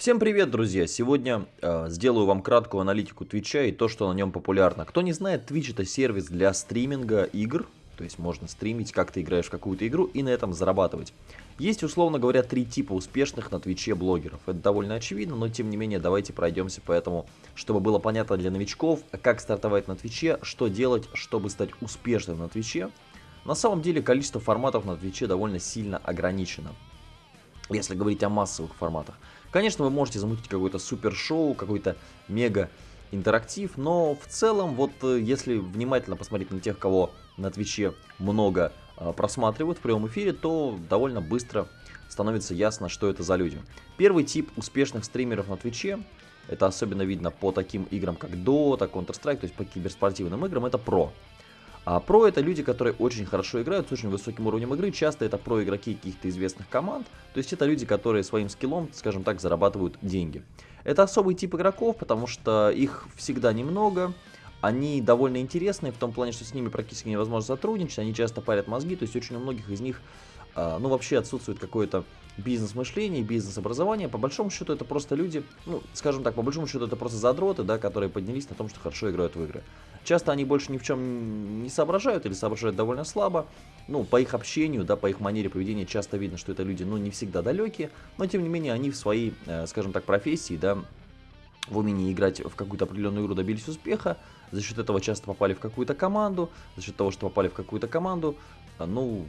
Всем привет, друзья! Сегодня э, сделаю вам краткую аналитику Твича и то, что на нем популярно. Кто не знает, Twitch это сервис для стриминга игр, то есть можно стримить, как ты играешь в какую-то игру и на этом зарабатывать. Есть, условно говоря, три типа успешных на Твиче блогеров. Это довольно очевидно, но тем не менее давайте пройдемся по этому, чтобы было понятно для новичков, как стартовать на Твиче, что делать, чтобы стать успешным на Твиче. На самом деле количество форматов на Твиче довольно сильно ограничено, если говорить о массовых форматах. Конечно, вы можете замутить какое-то супер шоу, какой-то мега интерактив, но в целом, вот э, если внимательно посмотреть на тех, кого на Твиче много э, просматривают в прямом эфире, то довольно быстро становится ясно, что это за люди. Первый тип успешных стримеров на Твиче, это особенно видно по таким играм, как Dota, Counter-Strike, то есть по киберспортивным играм, это про. А про это люди, которые очень хорошо играют, с очень высоким уровнем игры. Часто это про игроки каких-то известных команд. То есть это люди, которые своим скиллом, скажем так, зарабатывают деньги. Это особый тип игроков, потому что их всегда немного. Они довольно интересные в том плане, что с ними практически невозможно сотрудничать. Они часто парят мозги, то есть очень у многих из них, ну, вообще отсутствует какое-то бизнес-мышление, бизнес-образование. По большому счету это просто люди, ну, скажем так, по большому счету это просто задроты, да, которые поднялись на том, что хорошо играют в игры. Часто они больше ни в чем не соображают или соображают довольно слабо. Ну, по их общению, да, по их манере поведения часто видно, что это люди, ну, не всегда далекие, но тем не менее они в своей, э, скажем так, профессии, да, в умении играть в какую-то определенную игру добились успеха, за счет этого часто попали в какую-то команду, за счет того, что попали в какую-то команду, э, ну,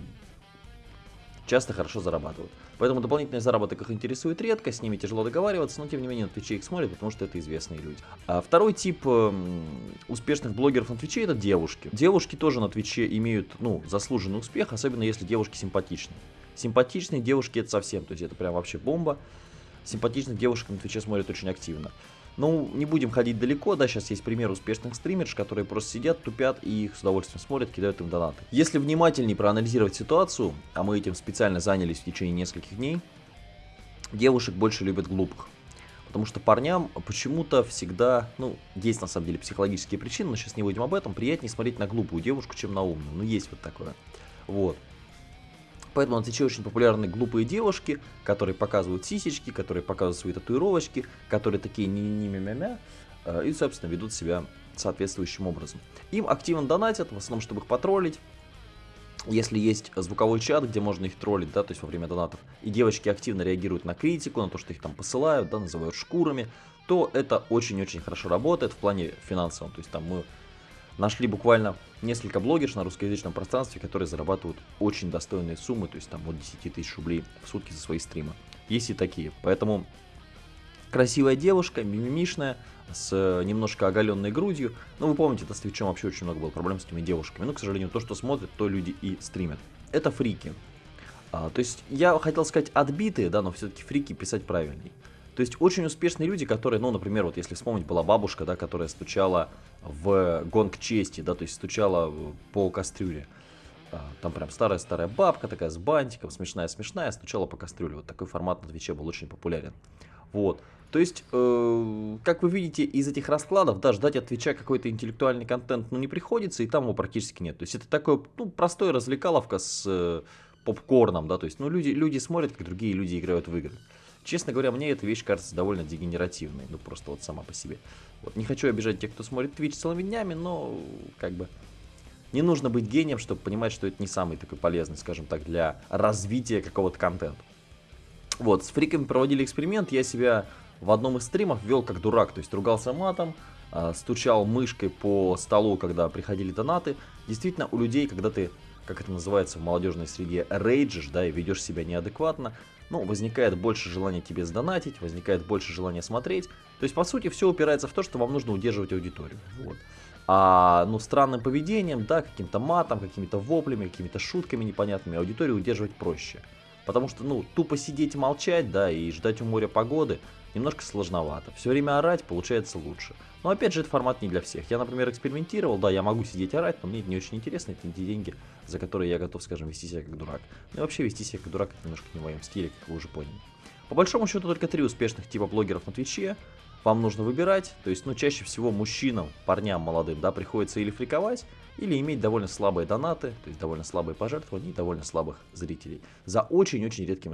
часто хорошо зарабатывают. Поэтому дополнительный заработок их интересует редко, с ними тяжело договариваться, но тем не менее на Твиче их смотрят, потому что это известные люди. А второй тип э, успешных блогеров на Твиче это девушки. Девушки тоже на Твиче имеют, ну, заслуженный успех, особенно если девушки симпатичны. Симпатичные девушки это совсем, то есть это прям вообще бомба. Симпатичных девушек на Твиче смотрят очень активно. Ну, не будем ходить далеко, да, сейчас есть пример успешных стримерш, которые просто сидят, тупят и их с удовольствием смотрят, кидают им донаты. Если внимательнее проанализировать ситуацию, а мы этим специально занялись в течение нескольких дней, девушек больше любят глупых. Потому что парням почему-то всегда, ну, есть на самом деле психологические причины, но сейчас не будем об этом, приятнее смотреть на глупую девушку, чем на умную. Ну, есть вот такое. Вот. Поэтому на Твиче очень популярны глупые девушки, которые показывают сисечки, которые показывают свои татуировочки, которые такие не-не-не-мя-мя, э, и, собственно, ведут себя соответствующим образом. Им активно донатят, в основном, чтобы их потроллить. Если есть звуковой чат, где можно их троллить, да, то есть во время донатов, и девочки активно реагируют на критику, на то, что их там посылают, да, называют шкурами, то это очень-очень хорошо работает в плане финансовом. То есть там мы нашли буквально несколько блогерш на русскоязычном пространстве, которые зарабатывают очень достойные суммы, то есть там от 10 тысяч рублей в сутки за свои стримы. Есть и такие. Поэтому красивая девушка, мимимишная, с немножко оголенной грудью. Ну, вы помните, это с Твичом вообще очень много было проблем с этими девушками. Но, к сожалению, то, что смотрят, то люди и стримят. Это фрики. А, то есть, я хотел сказать отбитые, да, но все-таки фрики писать правильней. То есть очень успешные люди, которые, ну, например, вот если вспомнить, была бабушка, да, которая стучала в гонг чести, да, то есть стучала по кастрюле. А, там прям старая-старая бабка такая с бантиком, смешная-смешная, стучала по кастрюле. Вот такой формат на Твиче был очень популярен. Вот. То есть, э, как вы видите, из этих раскладов, да, ждать от Твича какой-то интеллектуальный контент, ну, не приходится, и там его практически нет. То есть, это такой, ну, простой развлекаловка с э, попкорном, да, то есть, ну, люди, люди смотрят, как другие люди играют в игры. Честно говоря, мне эта вещь кажется довольно дегенеративной, ну просто вот сама по себе. Вот не хочу обижать тех, кто смотрит Twitch целыми днями, но как бы не нужно быть гением, чтобы понимать, что это не самый такой полезный, скажем так, для развития какого-то контента. Вот, с фриками проводили эксперимент, я себя в одном из стримов вел как дурак, то есть ругался матом, а, стучал мышкой по столу, когда приходили донаты. Действительно, у людей, когда ты, как это называется в молодежной среде, рейджишь, да, и ведешь себя неадекватно, ну, возникает больше желания тебе сдонатить, возникает больше желания смотреть. То есть, по сути, все упирается в то, что вам нужно удерживать аудиторию. Вот. А, ну, странным поведением, да, каким-то матом, какими-то воплями, какими-то шутками непонятными аудиторию удерживать проще. Потому что, ну, тупо сидеть и молчать, да, и ждать у моря погоды немножко сложновато. Все время орать получается лучше. Но опять же, это формат не для всех. Я, например, экспериментировал, да, я могу сидеть орать, но мне это не очень интересно, это не те деньги, за которые я готов, скажем, вести себя как дурак. Ну и вообще вести себя как дурак это немножко не в моем стиле, как вы уже поняли. По большому счету только три успешных типа блогеров на Твиче. Вам нужно выбирать, то есть, ну, чаще всего мужчинам, парням молодым, да, приходится или фриковать, или иметь довольно слабые донаты, то есть довольно слабые пожертвования и довольно слабых зрителей. За очень-очень редким